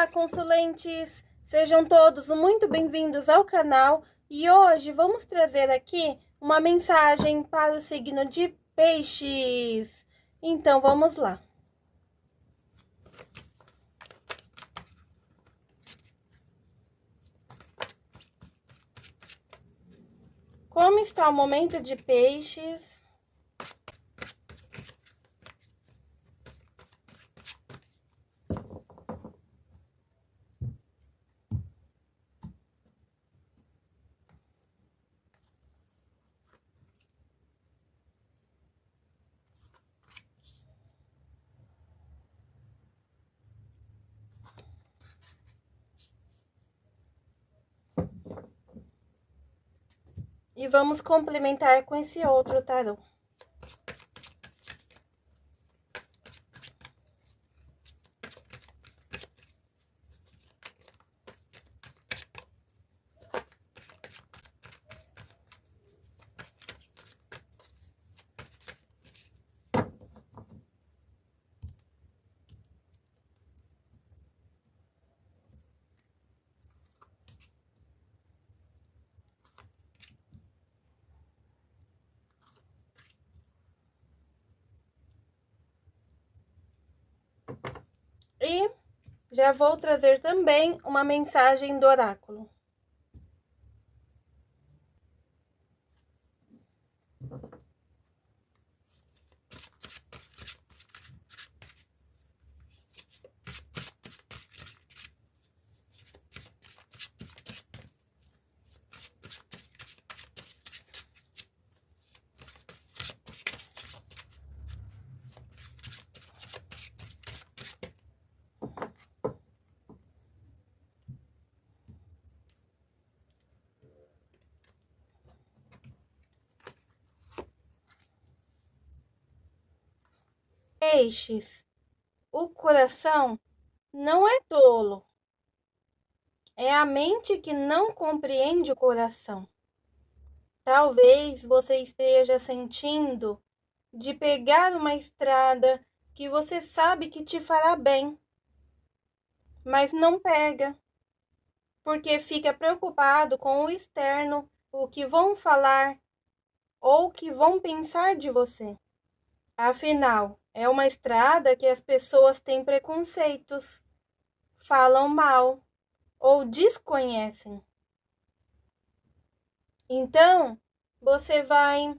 Olá, consulentes! Sejam todos muito bem-vindos ao canal e hoje vamos trazer aqui uma mensagem para o signo de peixes. Então, vamos lá. Como está o momento de peixes? E vamos complementar com esse outro tarô. E já vou trazer também uma mensagem do oráculo. Peixes, o coração não é tolo. É a mente que não compreende o coração. Talvez você esteja sentindo de pegar uma estrada que você sabe que te fará bem, mas não pega, porque fica preocupado com o externo, o que vão falar ou o que vão pensar de você. Afinal, é uma estrada que as pessoas têm preconceitos, falam mal ou desconhecem. Então, você vai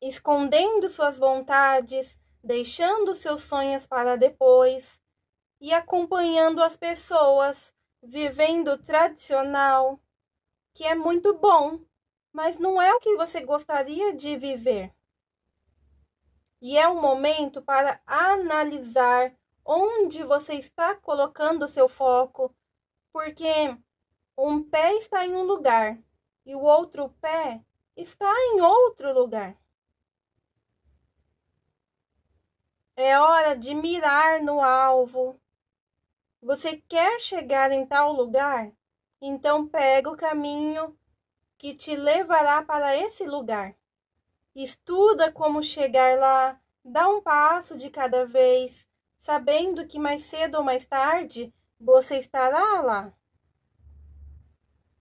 escondendo suas vontades, deixando seus sonhos para depois e acompanhando as pessoas, vivendo tradicional, que é muito bom, mas não é o que você gostaria de viver. E é um momento para analisar onde você está colocando seu foco, porque um pé está em um lugar e o outro pé está em outro lugar. É hora de mirar no alvo. Você quer chegar em tal lugar? Então pega o caminho que te levará para esse lugar. Estuda como chegar lá, dá um passo de cada vez, sabendo que mais cedo ou mais tarde você estará lá.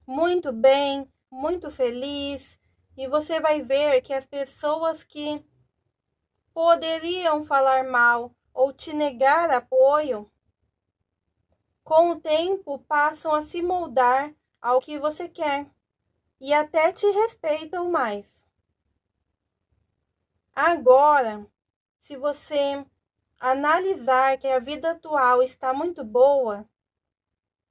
Muito bem, muito feliz, e você vai ver que as pessoas que poderiam falar mal ou te negar apoio, com o tempo passam a se moldar ao que você quer e até te respeitam mais. Agora, se você analisar que a vida atual está muito boa,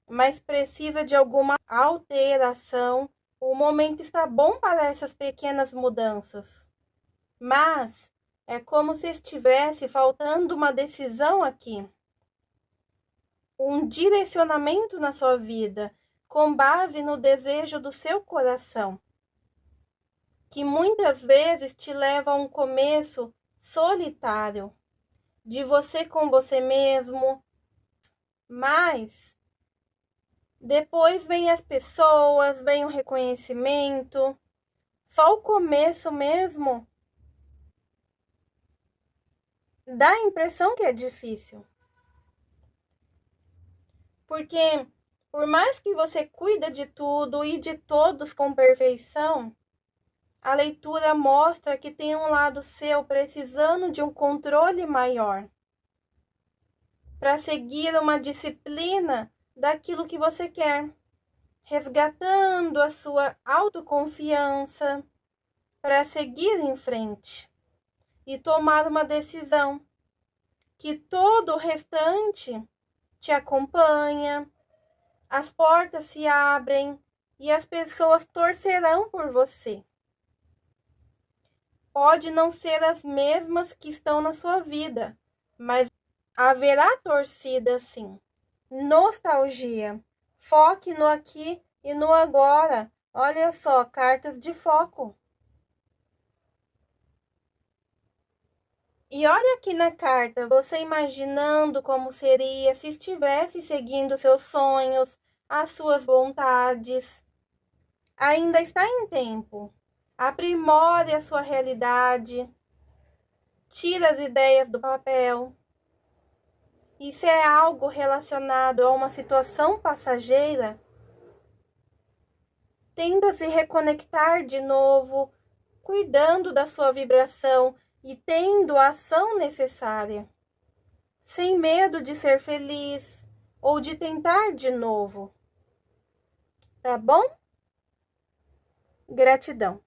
mas precisa de alguma alteração, o momento está bom para essas pequenas mudanças. Mas é como se estivesse faltando uma decisão aqui. Um direcionamento na sua vida com base no desejo do seu coração que muitas vezes te leva a um começo solitário, de você com você mesmo, mas depois vem as pessoas, vem o reconhecimento, só o começo mesmo dá a impressão que é difícil. Porque por mais que você cuida de tudo e de todos com perfeição, a leitura mostra que tem um lado seu precisando de um controle maior para seguir uma disciplina daquilo que você quer, resgatando a sua autoconfiança para seguir em frente e tomar uma decisão que todo o restante te acompanha, as portas se abrem e as pessoas torcerão por você. Pode não ser as mesmas que estão na sua vida, mas Haverá torcida sim. Nostalgia. Foque no aqui e no agora. Olha só, cartas de foco. E olha aqui na carta, você imaginando como seria se estivesse seguindo seus sonhos, as suas vontades. Ainda está em tempo. Aprimore a sua realidade. Tira as ideias do papel. E se é algo relacionado a uma situação passageira, tenda a se reconectar de novo, cuidando da sua vibração e tendo a ação necessária, sem medo de ser feliz ou de tentar de novo. Tá bom? Gratidão.